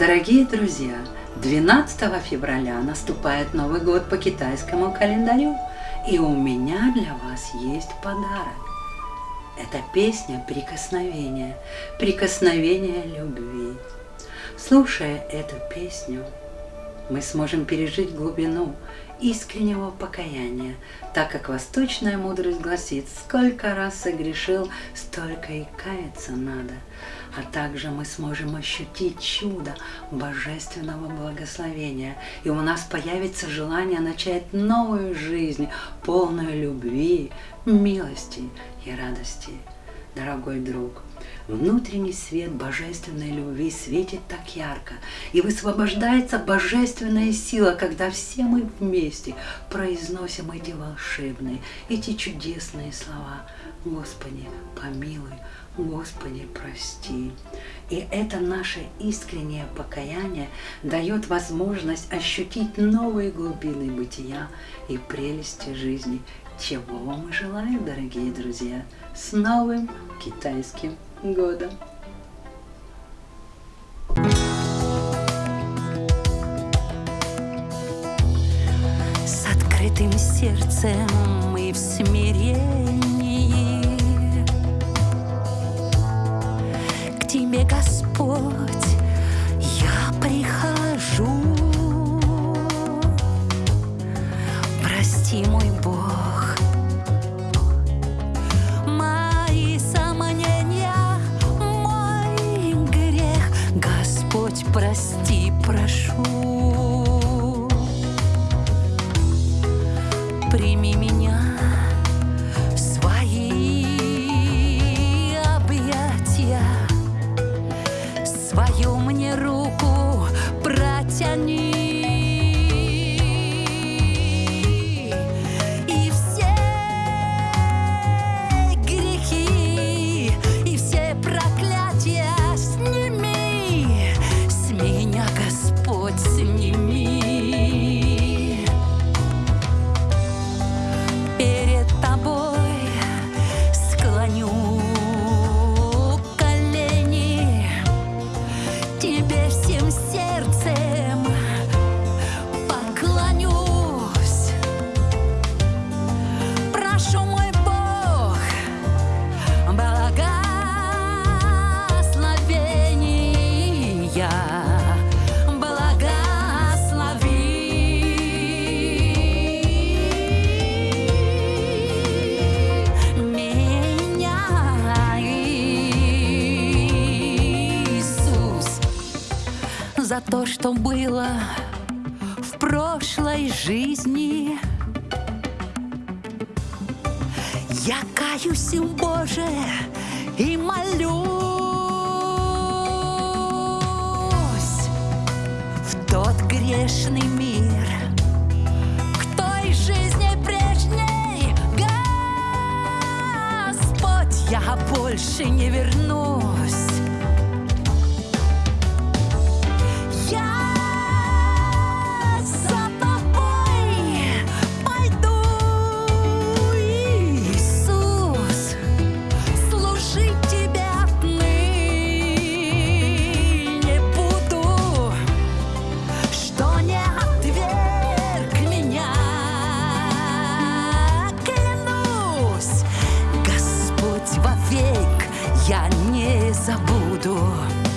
Дорогие друзья, 12 февраля наступает Новый год по китайскому календарю, и у меня для вас есть подарок. Это песня «Прикосновение», «Прикосновение любви». Слушая эту песню, мы сможем пережить глубину искреннего покаяния, так как восточная мудрость гласит, сколько раз согрешил, столько и каяться надо. А также мы сможем ощутить чудо божественного благословения, и у нас появится желание начать новую жизнь, полную любви, милости и радости. Дорогой друг, Внутренний свет божественной любви светит так ярко, и высвобождается божественная сила, когда все мы вместе произносим эти волшебные, эти чудесные слова. Господи, помилуй, Господи, прости. И это наше искреннее покаяние дает возможность ощутить новые глубины бытия и прелести жизни. Чего вам и желаю, дорогие друзья, с новым китайским года. С открытым сердцем и в смирении К Тебе, Господь, благослови меня, Иисус, за то, что было в прошлой жизни. Я каюсь, Боже, и молюсь грешный мир, к той жизни прежней, Господь, я больше не вернусь. Забуду.